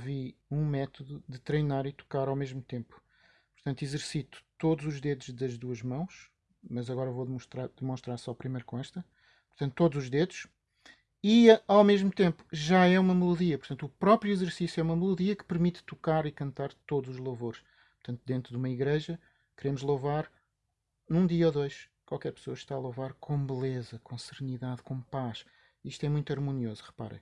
desenvolvi um método de treinar e tocar ao mesmo tempo. Portanto, exercito todos os dedos das duas mãos, mas agora vou demonstrar, demonstrar só primeiro com esta. Portanto, todos os dedos. E eh, ao mesmo tempo já é uma melodia. Portanto, o próprio exercício é uma melodia que permite tocar e cantar todos os louvores. Portanto, dentro de uma igreja, queremos louvar num dia ou dois. Qualquer pessoa está a louvar com beleza, com serenidade, com paz. Isto é muito harmonioso, reparem.